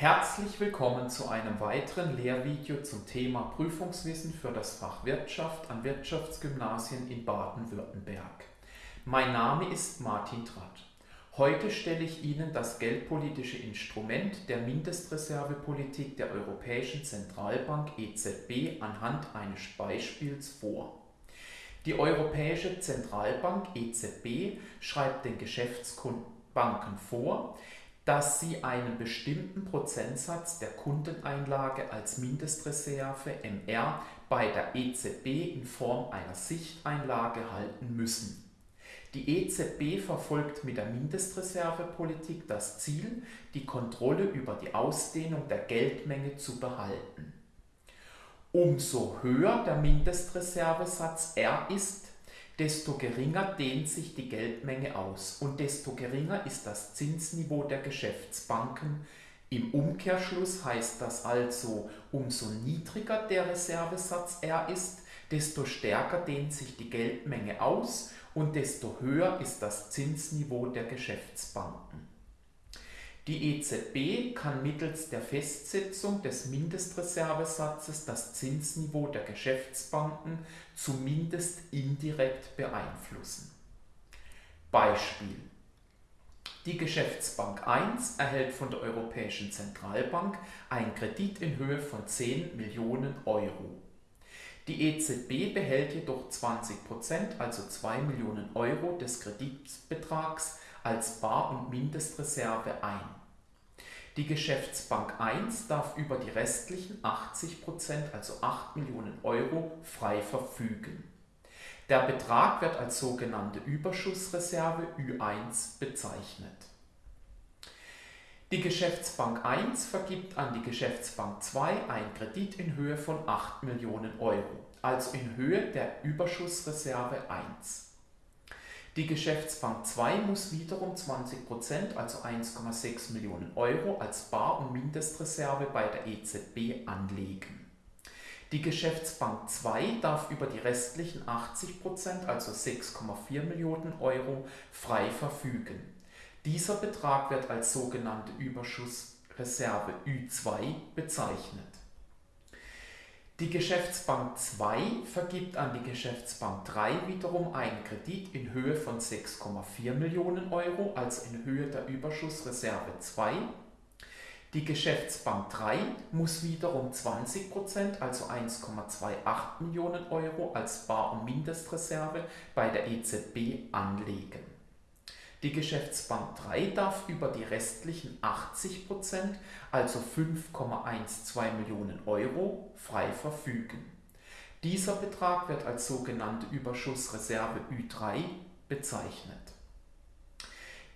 Herzlich willkommen zu einem weiteren Lehrvideo zum Thema Prüfungswissen für das Fach Wirtschaft an Wirtschaftsgymnasien in Baden-Württemberg. Mein Name ist Martin Tratt. Heute stelle ich Ihnen das geldpolitische Instrument der Mindestreservepolitik der Europäischen Zentralbank EZB anhand eines Beispiels vor. Die Europäische Zentralbank EZB schreibt den Geschäftsbanken vor, dass sie einen bestimmten Prozentsatz der Kundeneinlage als Mindestreserve MR bei der EZB in Form einer Sichteinlage halten müssen. Die EZB verfolgt mit der Mindestreservepolitik das Ziel, die Kontrolle über die Ausdehnung der Geldmenge zu behalten. Umso höher der Mindestreservesatz R ist, desto geringer dehnt sich die Geldmenge aus und desto geringer ist das Zinsniveau der Geschäftsbanken. Im Umkehrschluss heißt das also, umso niedriger der Reservesatz R ist, desto stärker dehnt sich die Geldmenge aus und desto höher ist das Zinsniveau der Geschäftsbanken. Die EZB kann mittels der Festsetzung des Mindestreservesatzes das Zinsniveau der Geschäftsbanken zumindest indirekt beeinflussen. Beispiel. Die Geschäftsbank 1 erhält von der Europäischen Zentralbank einen Kredit in Höhe von 10 Millionen Euro. Die EZB behält jedoch 20%, also 2 Millionen Euro des Kreditbetrags als Bar- und Mindestreserve ein. Die Geschäftsbank 1 darf über die restlichen 80%, also 8 Millionen Euro, frei verfügen. Der Betrag wird als sogenannte Überschussreserve Ü1 bezeichnet. Die Geschäftsbank 1 vergibt an die Geschäftsbank 2 einen Kredit in Höhe von 8 Millionen Euro, also in Höhe der Überschussreserve 1. Die Geschäftsbank 2 muss wiederum 20%, also 1,6 Millionen Euro, als Bar- und Mindestreserve bei der EZB anlegen. Die Geschäftsbank 2 darf über die restlichen 80%, also 6,4 Millionen Euro, frei verfügen. Dieser Betrag wird als sogenannte Überschussreserve Ü2 bezeichnet. Die Geschäftsbank 2 vergibt an die Geschäftsbank 3 wiederum einen Kredit in Höhe von 6,4 Millionen Euro, also in Höhe der Überschussreserve 2. Die Geschäftsbank 3 muss wiederum 20%, also 1,28 Millionen Euro als Bar- und Mindestreserve bei der EZB anlegen. Die Geschäftsbank 3 darf über die restlichen 80% also 5,12 Millionen Euro, frei verfügen. Dieser Betrag wird als sogenannte Überschussreserve Ü3 bezeichnet.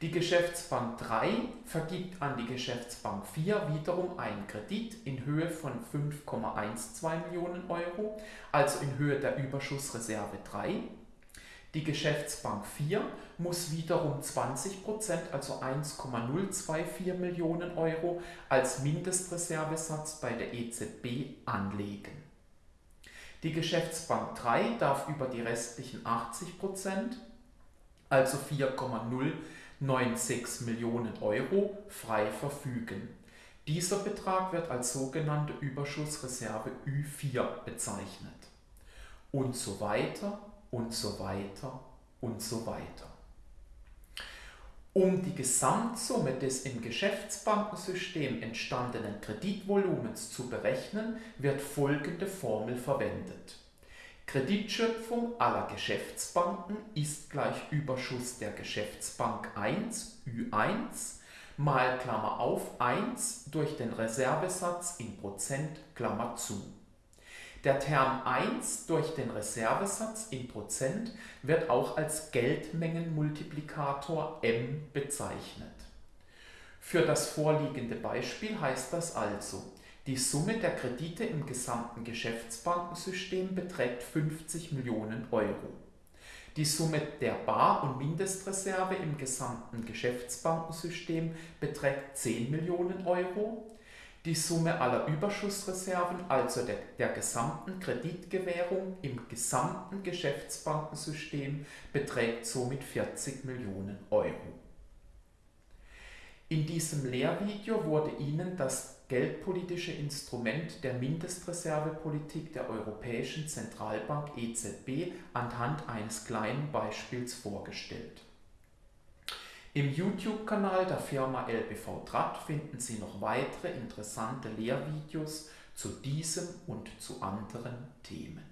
Die Geschäftsbank 3 vergibt an die Geschäftsbank 4 wiederum einen Kredit in Höhe von 5,12 Millionen Euro, also in Höhe der Überschussreserve 3 die Geschäftsbank 4 muss wiederum 20%, also 1,024 Millionen Euro, als Mindestreservesatz bei der EZB anlegen. Die Geschäftsbank 3 darf über die restlichen 80%, also 4,096 Millionen Euro, frei verfügen. Dieser Betrag wird als sogenannte Überschussreserve Ü4 bezeichnet. Und so weiter und so weiter und so weiter. Um die Gesamtsumme des im Geschäftsbankensystem entstandenen Kreditvolumens zu berechnen, wird folgende Formel verwendet. Kreditschöpfung aller Geschäftsbanken ist gleich Überschuss der Geschäftsbank 1 Ü1 mal Klammer auf 1 durch den Reservesatz in Prozent Klammer zu. Der Term 1 durch den Reservesatz in Prozent wird auch als Geldmengenmultiplikator M bezeichnet. Für das vorliegende Beispiel heißt das also, die Summe der Kredite im gesamten Geschäftsbankensystem beträgt 50 Millionen Euro. Die Summe der Bar- und Mindestreserve im gesamten Geschäftsbankensystem beträgt 10 Millionen Euro die Summe aller Überschussreserven, also der, der gesamten Kreditgewährung im gesamten Geschäftsbankensystem, beträgt somit 40 Millionen Euro. In diesem Lehrvideo wurde Ihnen das geldpolitische Instrument der Mindestreservepolitik der Europäischen Zentralbank EZB anhand eines kleinen Beispiels vorgestellt. Im YouTube-Kanal der Firma LBV Trat finden Sie noch weitere interessante Lehrvideos zu diesem und zu anderen Themen.